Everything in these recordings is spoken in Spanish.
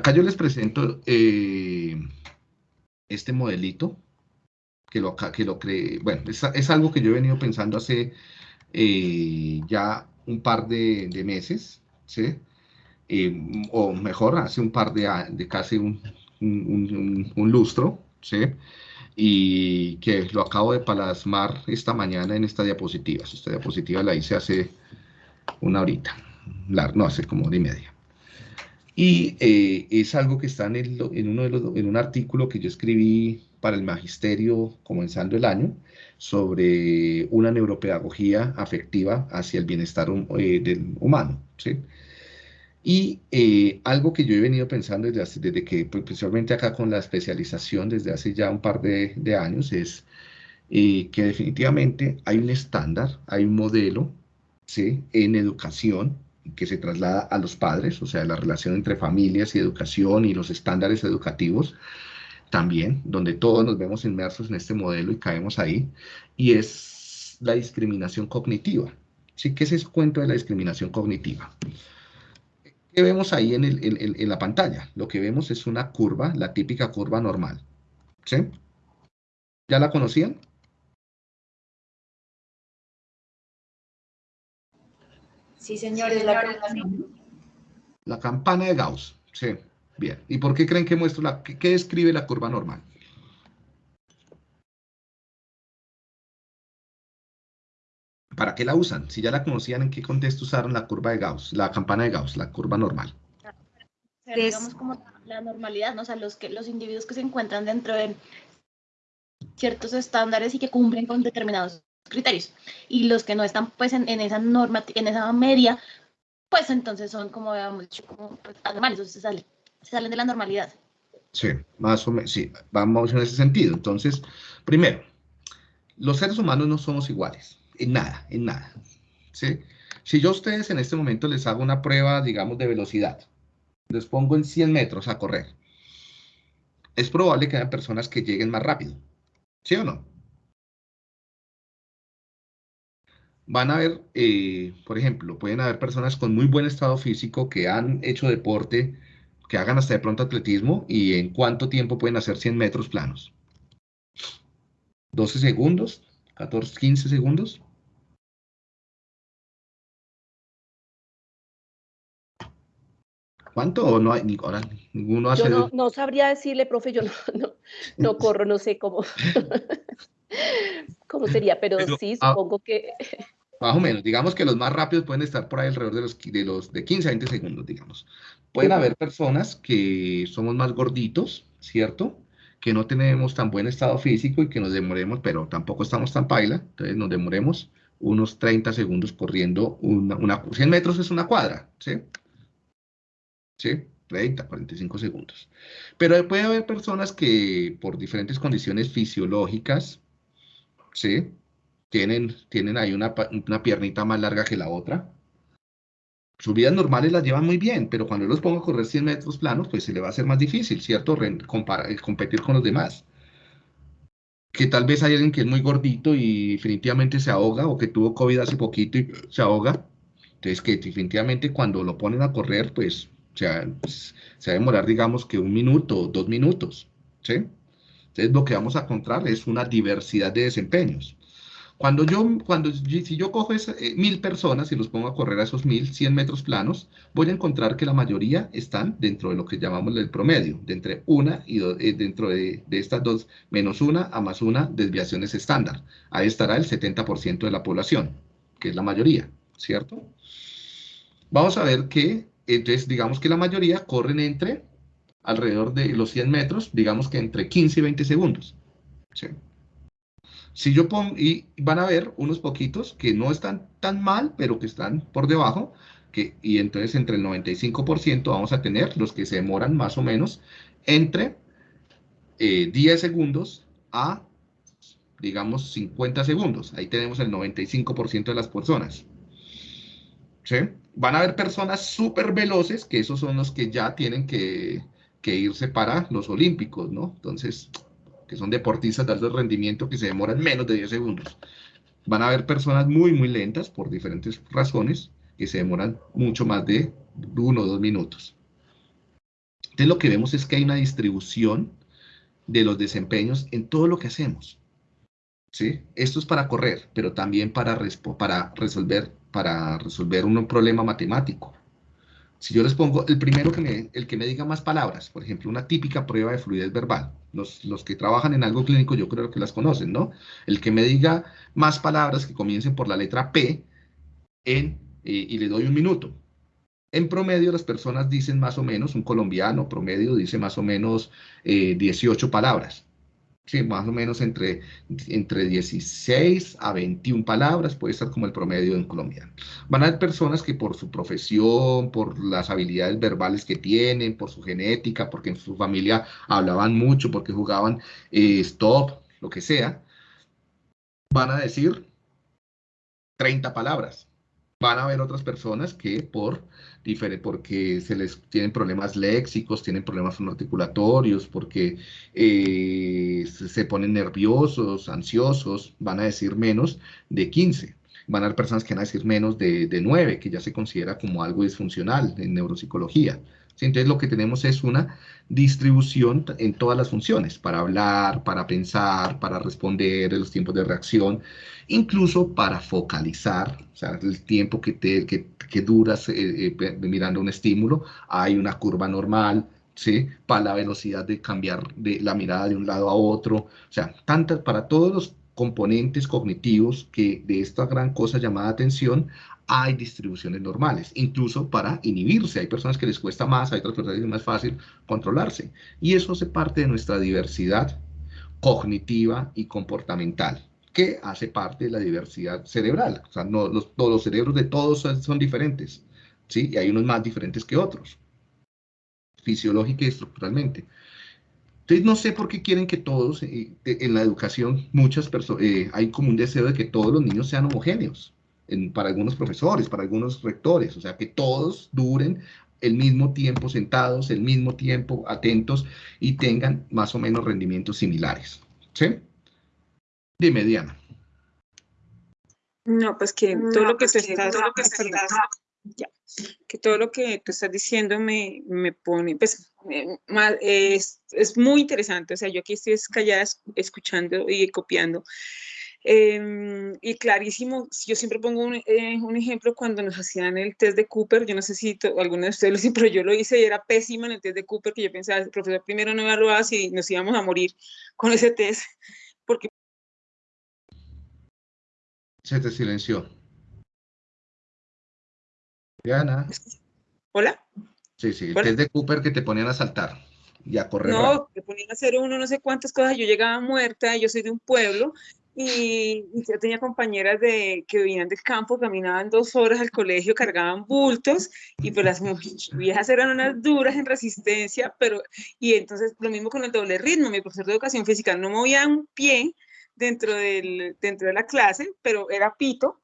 acá yo les presento eh, este modelito, que lo, que lo creé, bueno, es, algo que yo he venido pensando hace eh, ya un par de, meses, ¿sí? Eh, o mejor, hace un par de, de casi un, un, lustro, ¿sí? Y que lo acabo de plasmar esta mañana en esta diapositiva. Esta diapositiva la hice hace una horita, no, hace como hora y media. Y eh, es algo que está en, en, uno de los, en un artículo que yo escribí para el magisterio comenzando el año sobre una neuropedagogía afectiva hacia el bienestar eh, del humano. ¿sí? Y eh, algo que yo he venido pensando desde, desde que, pues, principalmente acá con la especialización desde hace ya un par de, de años, es que definitivamente hay un estándar, hay un modelo ¿sí? en educación que se traslada a los padres, o sea, la relación entre familias y educación y los estándares educativos también, donde todos nos vemos inmersos en este modelo y caemos ahí, y es la discriminación cognitiva. ¿Sí? ¿Qué es ese cuento de la discriminación cognitiva? ¿Qué vemos ahí en, en, la pantalla? Lo que vemos es una curva, la típica curva normal. ¿Sí? ¿Ya la conocían? Sí, señor, es la, la campana de Gauss. Sí, bien. ¿Y por qué creen que muestro la, qué, describe la curva normal? ¿Para qué la usan? Si ya la conocían, ¿en qué contexto usaron la curva de Gauss, la campana de Gauss, la curva normal? digamos como la normalidad, ¿no? o sea, los, que, los individuos que se encuentran dentro de ciertos estándares y que cumplen con determinados criterios. Y los que no están pues en, esa norma, en esa media, pues entonces son como, habíamos dicho, como pues, anormales, o se salen, se salen de la normalidad. Sí, más o menos, sí, vamos en ese sentido. Entonces, primero, los seres humanos no somos iguales, en nada, en nada. ¿sí? Si yo a ustedes en este momento les hago una prueba, digamos, de velocidad, les pongo en 100 metros a correr, es probable que haya personas que lleguen más rápido, ¿sí o no? Van a haber, eh, por ejemplo, pueden haber personas con muy buen estado físico que han hecho deporte, que hagan hasta de pronto atletismo y en cuánto tiempo pueden hacer 100 metros planos. 12 segundos, 14, 15 segundos. ¿Cuánto o no hay? Ahora, ninguno hace... Yo no, sabría decirle, profe, yo no, no, corro, no sé cómo, cómo sería, pero, sí, ah, supongo que... Más o menos, digamos que los más rápidos pueden estar por ahí alrededor de los de, los, de 15 a 20 segundos, digamos. Pueden haber personas que somos más gorditos, ¿cierto? Que no tenemos tan buen estado físico y que nos demoremos, pero tampoco estamos tan paila, entonces nos demoremos unos 30 segundos corriendo una, una 100 metros es una cuadra, ¿sí? ¿Sí? 30, 45 segundos. Pero puede haber personas que por diferentes condiciones fisiológicas, ¿sí? Tienen, tienen ahí una, piernita más larga que la otra. Sus vidas normales las llevan muy bien, pero cuando los pongo a correr 100 metros planos, pues se le va a hacer más difícil, ¿cierto? Compara, competir con los demás. Que tal vez hay alguien que es muy gordito y definitivamente se ahoga, o que tuvo COVID hace poquito y se ahoga. Entonces, que definitivamente cuando lo ponen a correr, pues, se va a demorar, digamos, que un minuto o dos minutos, ¿sí? Entonces, lo que vamos a encontrar es una diversidad de desempeños. Cuando yo, cuando, si yo cojo eh, mil personas y los pongo a correr a esos mil, cien metros planos, voy a encontrar que la mayoría están dentro de lo que llamamos el promedio, de entre una y eh, dentro de, estas dos, menos una a más una desviaciones estándar. Ahí estará el 70% de la población, que es la mayoría, ¿cierto? Vamos a ver que, entonces, digamos que la mayoría corren entre alrededor de los 100 metros, digamos que entre 15 y 20 segundos. ¿sí? Si yo pongo, y van a ver unos poquitos que no están tan mal, pero que están por debajo, que, y entonces entre el 95% vamos a tener los que se demoran más o menos entre 10 eh, segundos a, digamos, 50 segundos. Ahí tenemos el 95% de las personas. ¿Sí? Van a haber personas súper veloces, que esos son los que ya tienen que, que irse para los olímpicos, ¿no? Entonces, que son deportistas de alto rendimiento que se demoran menos de 10 segundos. Van a haber personas muy, muy lentas por diferentes razones que se demoran mucho más de uno o dos minutos. Entonces lo que vemos es que hay una distribución de los desempeños en todo lo que hacemos. ¿sí? Esto es para correr, pero también para, para, resolver, para resolver un problema matemático. Si yo les pongo el primero que el que me diga más palabras, por ejemplo, una típica prueba de fluidez verbal, los, los, que trabajan en algo clínico yo creo que las conocen, ¿no? El que me diga más palabras que comiencen por la letra P en, y le doy un minuto. En promedio las personas dicen más o menos, un colombiano promedio dice más o menos 18 eh, palabras. Sí, más o menos entre, entre 16 a 21 palabras puede estar como el promedio en colombiano. Van a haber personas que por su profesión, por las habilidades verbales que tienen, por su genética, porque en su familia hablaban mucho, porque jugaban eh, stop, lo que sea, van a decir 30 palabras van a haber otras personas que por porque se les tienen problemas léxicos, tienen problemas articulatorios, porque eh, se ponen nerviosos, ansiosos, van a decir menos de 15. Van a haber personas que van a decir menos de, de 9, que ya se considera como algo disfuncional en neuropsicología. Entonces lo que tenemos es una distribución en todas las funciones, para hablar, para pensar, para responder, los tiempos de reacción, incluso para focalizar, o sea, el tiempo que, te, que, duras eh, eh, mirando un estímulo, hay una curva normal, ¿sí? Para la velocidad de cambiar de la mirada de un lado a otro, o sea, tantas, para todos los componentes cognitivos que de esta gran cosa llamada atención hay distribuciones normales, incluso para inhibirse. Hay personas que les cuesta más, hay otras personas que es más fácil controlarse. Y eso hace parte de nuestra diversidad cognitiva y comportamental, que hace parte de la diversidad cerebral. O sea, no, los, todos los cerebros de todos son, diferentes, ¿sí? Y hay unos más diferentes que otros, fisiológica y estructuralmente. Entonces, no sé por qué quieren que todos, eh, en la educación, muchas personas, eh, hay como un deseo de que todos los niños sean homogéneos para algunos profesores, para algunos rectores, o sea, que todos duren el mismo tiempo sentados, el mismo tiempo atentos y tengan más o menos rendimientos similares. ¿Sí? Dime, Diana. No, pues que todo lo que pues tú estás, ya, que todo lo que tú estás diciendo me, me pone, pues, es, es, muy interesante, o sea, yo aquí estoy callada escuchando y copiando, Em, y clarísimo, yo siempre pongo un, eh, un, ejemplo cuando nos hacían el test de Cooper, yo no sé si alguno de ustedes lo hizo, pero yo lo hice y era pésima en el test de Cooper, que yo pensaba, el profesor primero no evaluaba si nos íbamos a morir con ese test, porque... Se te silenció. Diana. ¿Hola? Sí, sí, el test de Cooper que te ponían a saltar y a correr. No, te ponían a hacer uno, no sé cuántas cosas, yo llegaba muerta, yo soy de un pueblo, y, yo tenía compañeras de, que venían del campo, caminaban dos horas al colegio, cargaban bultos y pues las viejas eran unas duras en resistencia, pero y entonces lo mismo con el doble ritmo, mi profesor de educación física no movía un pie dentro, del, dentro de la clase, pero era pito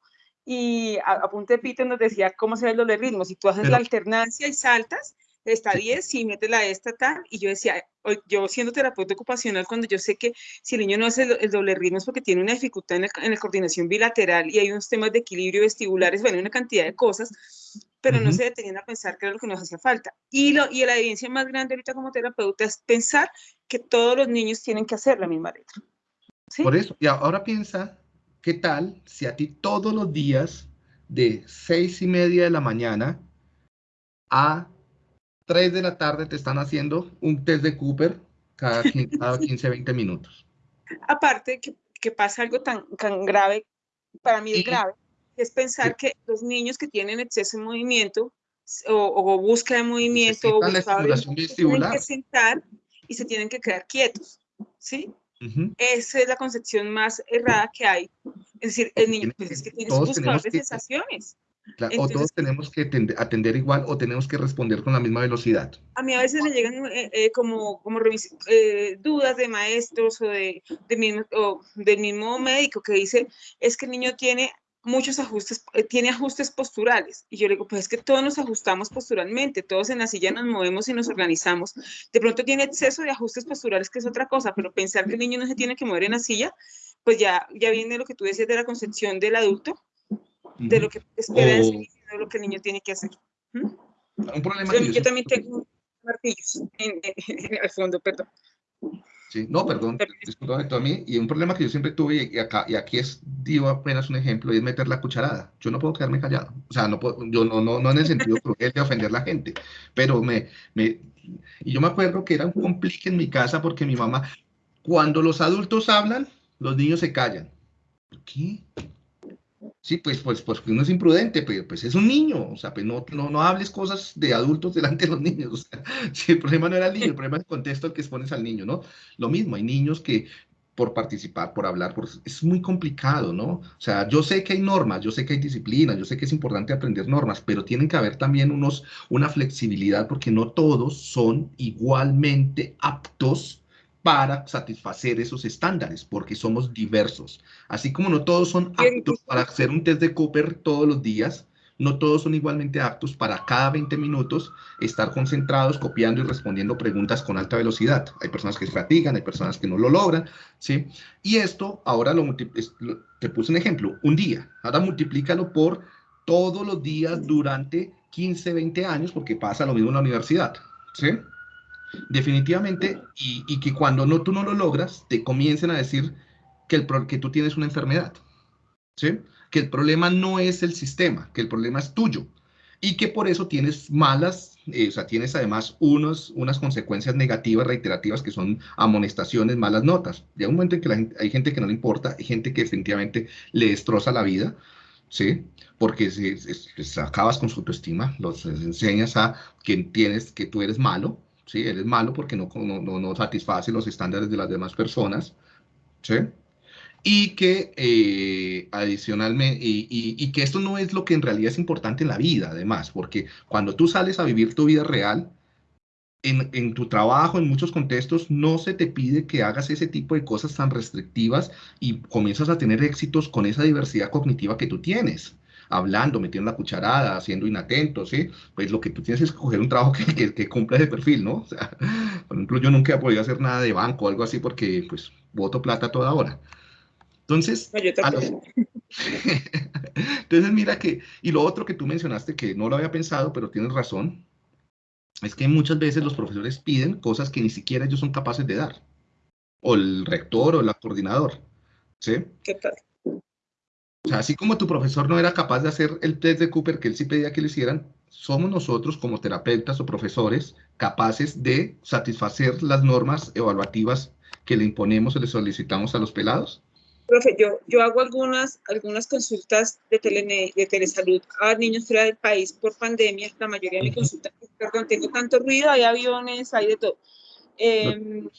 y a, punto de pito nos decía cómo se ve el doble ritmo, si tú haces la alternancia y saltas, está 10, y mete la esta tal, y yo decía, yo siendo terapeuta ocupacional, cuando yo sé que si el niño no hace el, doble ritmo es porque tiene una dificultad en, la coordinación bilateral y hay unos temas de equilibrio vestibulares, bueno, una cantidad de cosas, pero no se detenían a pensar que era lo que nos hacía falta. Y, lo, y la evidencia más grande ahorita como terapeuta es pensar que todos los niños tienen que hacer la misma letra. Por eso, y ahora piensa, ¿qué tal si a ti todos los días de seis y media de la mañana a 3 de la tarde te están haciendo un test de Cooper cada 15, 20 minutos. Aparte que, que, pasa algo tan, tan grave, para mí es grave, es pensar que los niños que tienen exceso de movimiento o, búsqueda de movimiento o la estimulación tienen que sentar y se tienen que quedar quietos, ¿sí? Esa es la concepción más errada que hay. Es decir, el niño pues, es que tiene sus de sensaciones o todos tenemos que atender igual o tenemos que responder con la misma velocidad. A mí a veces me llegan eh, eh, como, como eh, dudas de maestros o, de, de mismo, o del mismo médico que dice, es que el niño tiene muchos ajustes, tiene ajustes posturales. Y yo le digo, pues es que todos nos ajustamos posturalmente, todos en la silla nos movemos y nos organizamos. De pronto tiene exceso de ajustes posturales, que es otra cosa, pero pensar que el niño no se tiene que mover en la silla, pues ya, ya viene lo que tú decías de la concepción del adulto, de lo que espera de lo que el niño tiene que hacer. Un problema yo, también tengo martillos al fondo, perdón. Sí, no, perdón, disculpame a mí. Y un problema que yo siempre tuve, y, acá, y aquí es, digo apenas un ejemplo, y es meter la cucharada. Yo no puedo quedarme callado. O sea, no puedo, yo no, no, no en el sentido cruel de ofender a la gente, pero me, me, y yo me acuerdo que era un complique en mi casa porque mi mamá, cuando los adultos hablan, los niños se callan. ¿Por qué? Sí, pues, pues, pues uno es imprudente, pero pues es un niño, o sea, pues no, no, no hables cosas de adultos delante de los niños. O sea, si el problema no era el niño, el problema es el contexto al que expones al niño, ¿no? Lo mismo, hay niños que por participar, por hablar, por, es muy complicado, ¿no? O sea, yo sé que hay normas, yo sé que hay disciplina, yo sé que es importante aprender normas, pero tienen que haber también unos, una flexibilidad porque no todos son igualmente aptos para satisfacer esos estándares, porque somos diversos. Así como no todos son aptos para hacer un test de Cooper todos los días, no todos son igualmente aptos para cada 20 minutos estar concentrados, copiando y respondiendo preguntas con alta velocidad. Hay personas que se fatigan, hay personas que no lo logran, ¿sí? Y esto, ahora lo, te puse un ejemplo, un día. Ahora multiplícalo por todos los días durante 15, 20 años, porque pasa lo mismo en la universidad, ¿sí? Definitivamente, y, que cuando no, tú no lo logras, te comiencen a decir que, el, que tú tienes una enfermedad, ¿sí? Que el problema no es el sistema, que el problema es tuyo, y que por eso tienes malas, eh, o sea, tienes además unos, unas consecuencias negativas, reiterativas, que son amonestaciones, malas notas. Llega un momento en que hay gente que no le importa, hay gente que definitivamente le destroza la vida, ¿sí? Porque si, acabas con su autoestima, los enseñas a que tienes, que tú eres malo, ¿sí? Él es malo porque no, no, no satisface los estándares de las demás personas, ¿sí? Y que eh, adicionalmente, y, y, que esto no es lo que en realidad es importante en la vida, además, porque cuando tú sales a vivir tu vida real, en, en, tu trabajo, en muchos contextos, no se te pide que hagas ese tipo de cosas tan restrictivas y comienzas a tener éxitos con esa diversidad cognitiva que tú tienes hablando, metiendo la cucharada, siendo inatento, ¿sí? Pues lo que tú tienes es coger un trabajo que, que, cumpla ese perfil, ¿no? O sea, por ejemplo, yo nunca he podido hacer nada de banco o algo así porque, pues, voto plata toda hora. Entonces, entonces mira que, y lo otro que tú mencionaste que no lo había pensado, pero tienes razón, es que muchas veces los profesores piden cosas que ni siquiera ellos son capaces de dar, o el rector o el coordinador, ¿sí? ¿Qué tal? O sea, así como tu profesor no era capaz de hacer el test de Cooper que él sí pedía que le hicieran, somos nosotros como terapeutas o profesores capaces de satisfacer las normas evaluativas que le imponemos o le solicitamos a los pelados. Profe, yo, yo hago algunas, algunas consultas de, tele, de telesalud a niños fuera del país por pandemia. La mayoría de mis consultas, perdón, tengo tanto ruido, hay aviones, hay de todo. Em,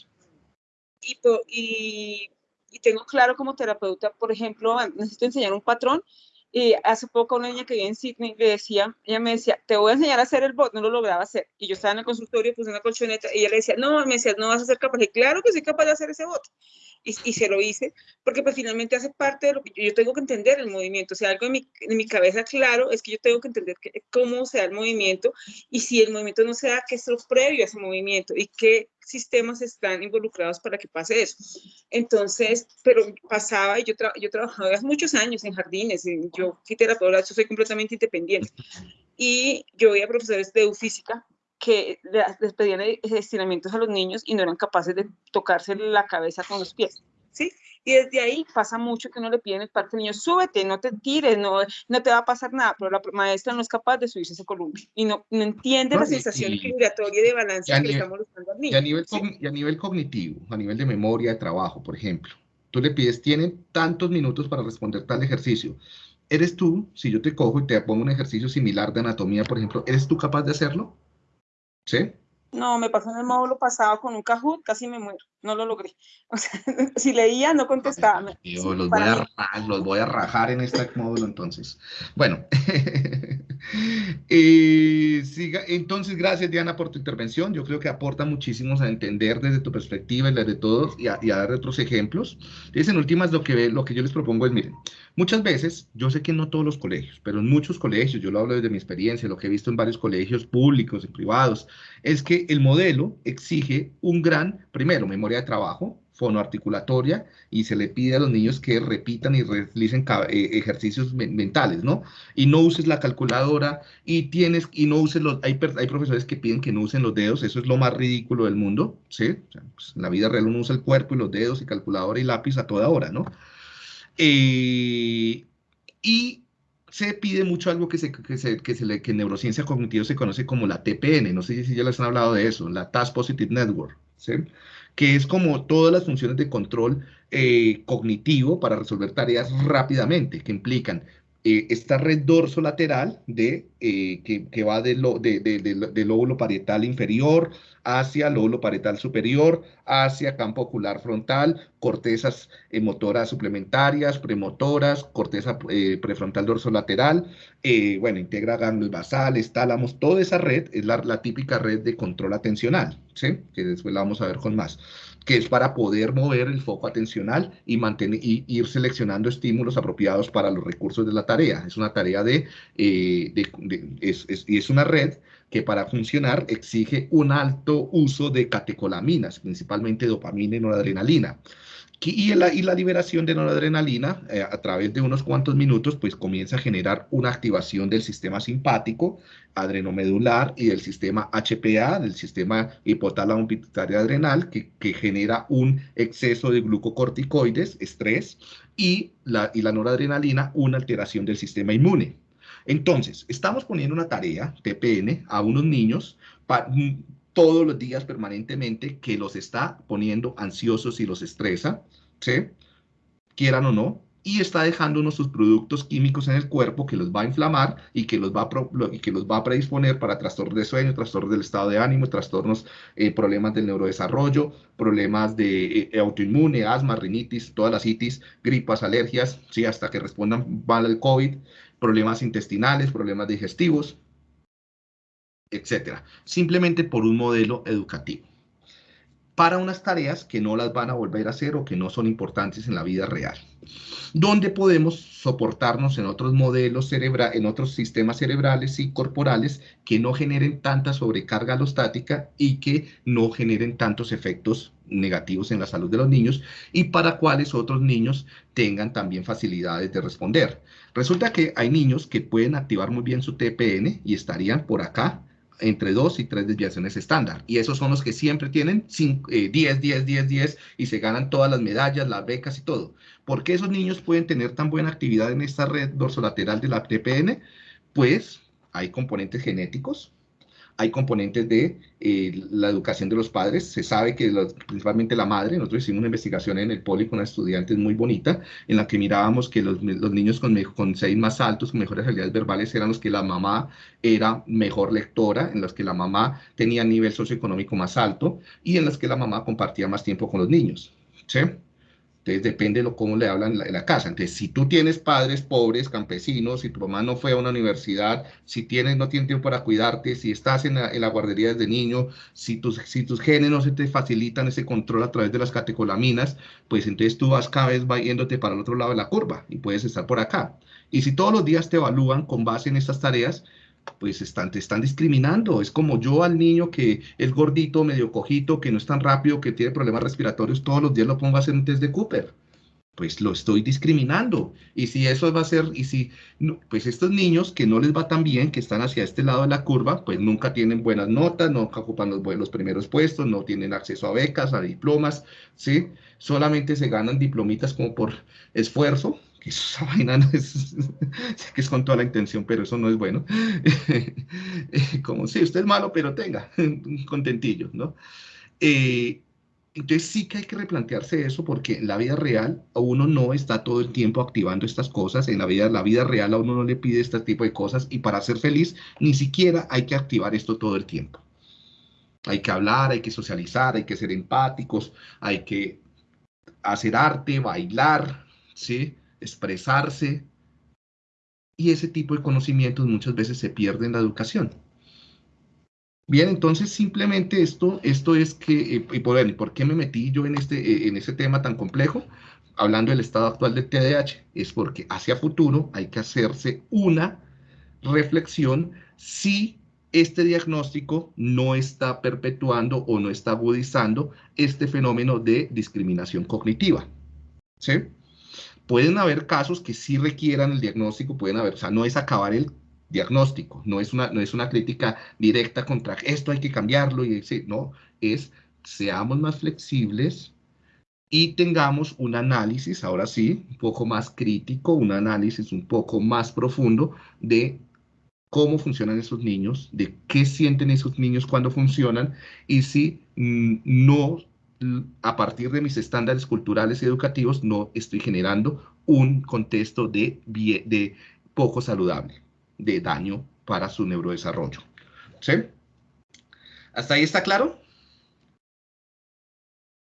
y, y y tengo claro como terapeuta, por ejemplo, necesito enseñar un patrón. Y hace poco una niña que vive en Sydney le decía, ella me decía, te voy a enseñar a hacer el bot, no lo lograba hacer. Y yo estaba en el consultorio, puse una colchoneta, y ella le decía, no, me decía, no vas a ser capaz. Y claro que soy capaz de hacer ese bot y, se lo hice, porque pues finalmente hace parte de lo que yo, tengo que entender el movimiento, o sea, algo en mi, en mi cabeza claro es que yo tengo que entender cómo se da el movimiento y si el movimiento no se da, qué es lo previo a ese movimiento y qué sistemas están involucrados para que pase eso. Entonces, pero pasaba y yo, yo trabajaba hace muchos años en jardines, yo fui terapeuta, yo soy completamente independiente y yo veía profesores de física que les pedían estiramientos a los niños y no eran capaces de tocarse la cabeza con los pies, ¿sí? Y desde ahí pasa mucho que uno le piden el parte al niño, súbete, no te tires, no, no te va a pasar nada, pero la maestra no es capaz de subirse ese columpio y no, no entiende la sensación vibratoria de balance que le estamos dando al niño. Y a, nivel y a nivel cognitivo, a nivel de memoria de trabajo, por ejemplo, tú le pides, tienen tantos minutos para responder tal ejercicio. ¿Eres tú, si yo te cojo y te pongo un ejercicio similar de anatomía, por ejemplo, ¿eres tú capaz de hacerlo? ¿Sí? No, me pasó en el módulo pasado con un Kahoot, casi me muero, no lo logré. O sea, si leía, no contestaba. Yo los, voy a, los, voy a, rajar en este módulo entonces. Bueno, eh, siga. entonces gracias Diana por tu intervención. Yo creo que aporta muchísimo a entender desde tu perspectiva y desde todos y a, y a dar otros ejemplos. Entonces, en últimas, lo que, lo que yo les propongo es, miren, Muchas veces, yo sé que no todos los colegios, pero en muchos colegios, yo lo hablo desde mi experiencia, lo que he visto en varios colegios públicos y privados, es que el modelo exige un gran, primero, memoria de trabajo, fonoarticulatoria y se le pide a los niños que repitan y realicen eh, ejercicios mentales, ¿no? Y no uses la calculadora y tienes, y no uses los, hay, hay profesores que piden que no usen los dedos, eso es lo más ridículo del mundo, ¿sí? Pues, en la vida real uno usa el cuerpo y los dedos y calculadora y lápiz a toda hora, ¿no? Eh, y se pide mucho algo que, se, que, se, que, se le, que en neurociencia cognitiva se conoce como la TPN, no sé si ya les han hablado de eso, la Task Positive Network, ¿sí? Que es como todas las funciones de control eh, cognitivo para resolver tareas rápidamente, que implican eh, esta red dorsolateral de, eh, que, va del de, lóbulo parietal inferior hacia lóbulo parietal superior, hacia campo ocular frontal, cortezas eh, motoras suplementarias, premotoras, corteza prefrontal dorsolateral, bueno, integra ganglios basales, tálamos, toda esa red es la, la típica red de control atencional, ¿sí? que después la vamos a ver con más que es para poder mover el foco atencional y, mantener, y ir seleccionando estímulos apropiados para los recursos de la tarea. Es una tarea de, eh, es, es una red que para funcionar exige un alto uso de catecolaminas, principalmente dopamina y noradrenalina. Y la, liberación de noradrenalina eh, a través de unos cuantos minutos pues comienza a generar una activación del sistema simpático, adrenomedular y del sistema HPA, del sistema hipotálamo pituitario adrenal, que, genera un exceso de glucocorticoides, estrés, y la, y la noradrenalina, una alteración del sistema inmune. Entonces, estamos poniendo una tarea, TPN, a unos niños para todos los días permanentemente que los está poniendo ansiosos y los estresa, ¿sí? Quieran o no, y está dejando unos sus productos químicos en el cuerpo que los va a inflamar y que los va a, que los va a predisponer para trastornos de sueño, trastornos del estado de ánimo, trastornos, eh, problemas del neurodesarrollo, problemas de eh, autoinmune, asma, rinitis, todas las itis, gripas, alergias, ¿sí? hasta que respondan mal al COVID, problemas intestinales, problemas digestivos, etcétera, simplemente por un modelo educativo para unas tareas que no las van a volver a hacer o que no son importantes en la vida real. Donde podemos soportarnos en otros modelos cerebrales, en otros sistemas cerebrales y corporales que no generen tanta sobrecarga alostática y que no generen tantos efectos negativos en la salud de los niños y para cuales otros niños tengan también facilidades de responder. Resulta que hay niños que pueden activar muy bien su TPN y estarían por acá entre dos y tres desviaciones estándar. Y esos son los que siempre tienen 10, 10, 10, 10 y se ganan todas las medallas, las becas y todo. ¿Por qué esos niños pueden tener tan buena actividad en esta red dorsolateral de la TPN? Pues hay componentes genéticos, hay componentes de eh, la educación de los padres. Se sabe que principalmente la madre, nosotros hicimos una investigación en el poli con una estudiante muy bonita, en la que mirábamos que los, niños con, con seis más altos, con mejores habilidades verbales, eran los que la mamá era mejor lectora, en los que la mamá tenía nivel socioeconómico más alto y en los que la mamá compartía más tiempo con los niños. ¿sí? Entonces depende de cómo le hablan en la, casa. Entonces, si tú tienes padres pobres, campesinos, si tu mamá no fue a una universidad, si tienes, no tienes tiempo para cuidarte, si estás en la, guardería desde niño, si tus, si tus genes no se te facilitan ese control a través de las catecolaminas, pues entonces tú vas cada vez yéndote para el otro lado de la curva y puedes estar por acá. Y si todos los días te evalúan con base en estas tareas, pues están, te están discriminando. Es como yo al niño que es gordito, medio cojito, que no es tan rápido, que tiene problemas respiratorios, todos los días lo pongo a hacer un test de Cooper. Pues lo estoy discriminando. Y si eso va a ser, y si, pues estos niños que no les va tan bien, que están hacia este lado de la curva, pues nunca tienen buenas notas, nunca ocupan los, los primeros puestos, no tienen acceso a becas, a diplomas, ¿sí? Solamente se ganan diplomitas como por esfuerzo, esa vaina no es, que es con toda la intención, pero eso no es bueno. Como si usted es malo, pero tenga, contentillo, ¿no? Eh, entonces sí que hay que replantearse eso porque en la vida real a uno no está todo el tiempo activando estas cosas, en la vida, la vida real a uno no le pide este tipo de cosas y para ser feliz ni siquiera hay que activar esto todo el tiempo. Hay que hablar, hay que socializar, hay que ser empáticos, hay que hacer arte, bailar, ¿sí? Expresarse, y ese tipo de conocimientos muchas veces se pierde en la educación. Bien, entonces simplemente esto, esto es que, eh, y por, ¿por qué me metí yo en este, eh, en tema tan complejo? Hablando del estado actual del TDAH, es porque hacia futuro hay que hacerse una reflexión si este diagnóstico no está perpetuando o no está agudizando este fenómeno de discriminación cognitiva. ¿sí? Pueden haber casos que sí requieran el diagnóstico, pueden haber, o sea, no es acabar el diagnóstico, no es una, no es una crítica directa contra esto hay que cambiarlo, y no, es seamos más flexibles y tengamos un análisis, ahora sí, un poco más crítico, un análisis un poco más profundo de cómo funcionan esos niños, de qué sienten esos niños cuando funcionan y si mm, no, a partir de mis estándares culturales y educativos, no estoy generando un contexto de, de poco saludable, de daño para su neurodesarrollo. ¿Sí? ¿Hasta ahí está claro?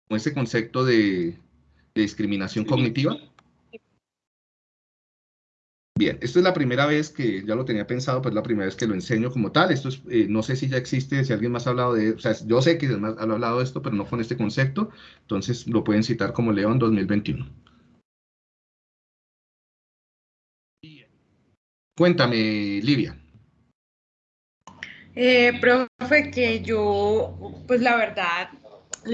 Con ese concepto de, de discriminación cognitiva. Bien, esto es la primera vez que ya lo tenía pensado, pero es la primera vez que lo enseño como tal. Esto es, eh, no sé si ya existe, si alguien más ha hablado de, o sea, yo sé que además ha hablado de esto, pero no con este concepto, entonces lo pueden citar como León 2021. Cuéntame, Livia. Eh, profe, que yo, pues la verdad,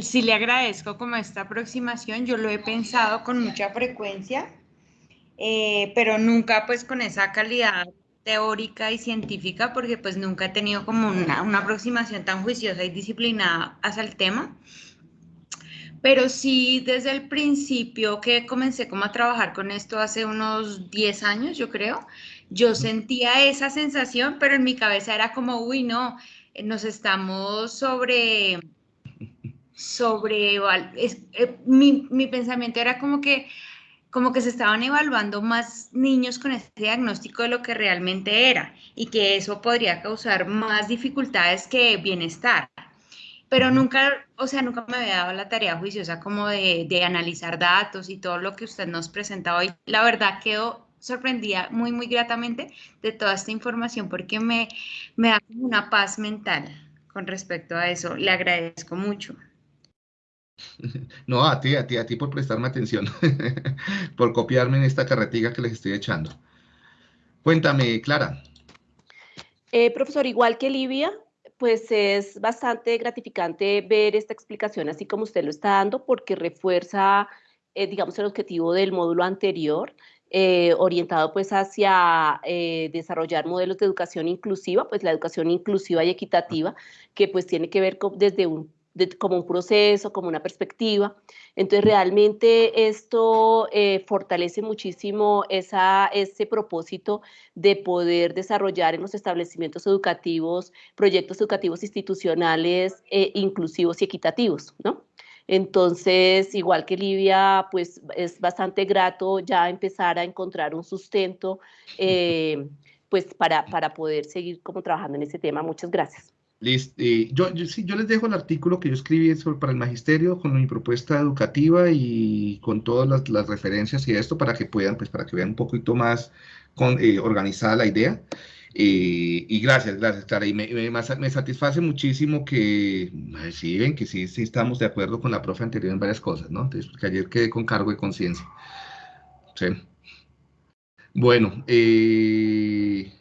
sí le agradezco como esta aproximación, yo lo he pensado con mucha frecuencia eh, pero nunca pues con esa calidad teórica y científica, porque pues nunca he tenido como una, una aproximación tan juiciosa y disciplinada hacia el tema. Pero sí, desde el principio que comencé como a trabajar con esto hace unos 10 años, yo creo, yo sentía esa sensación, pero en mi cabeza era como, uy, no, nos estamos sobre, sobre, eh, mi, mi pensamiento era como que como que se estaban evaluando más niños con este diagnóstico de lo que realmente era y que eso podría causar más dificultades que bienestar. Pero nunca, o sea, nunca me había dado la tarea juiciosa como de, de analizar datos y todo lo que usted nos presenta hoy. La verdad quedo sorprendida muy, muy gratamente de toda esta información porque me, me da una paz mental con respecto a eso. Le agradezco mucho. No, a ti, a ti, a ti por prestarme atención, por copiarme en esta carretilla que les estoy echando. Cuéntame, Clara. Eh, profesor, igual que Livia, pues es bastante gratificante ver esta explicación así como usted lo está dando, porque refuerza, eh, digamos, el objetivo del módulo anterior, eh, orientado pues hacia desarrollar modelos de educación inclusiva, pues la educación inclusiva y equitativa, que pues tiene que ver con, desde un como un proceso, como una perspectiva. Entonces, realmente esto eh, fortalece muchísimo esa, ese propósito de poder desarrollar en los establecimientos educativos proyectos educativos institucionales eh, inclusivos y equitativos, ¿no? Entonces, igual que Livia, pues es bastante grato ya empezar a encontrar un sustento eh, pues para, para poder seguir como trabajando en ese tema. Muchas gracias. Eh, yo, yo, les dejo el artículo que yo escribí para el magisterio con mi propuesta educativa y con todas las, referencias y esto para que puedan, pues para que vean un poquito más eh, organizada la idea. Eh, y gracias, gracias, Clara. Y me, me, satisface muchísimo que, sí, ven que sí, sí estamos de acuerdo con la profe anterior en varias cosas, ¿no? Entonces, porque ayer quedé con cargo de conciencia. Sí. Bueno, eh,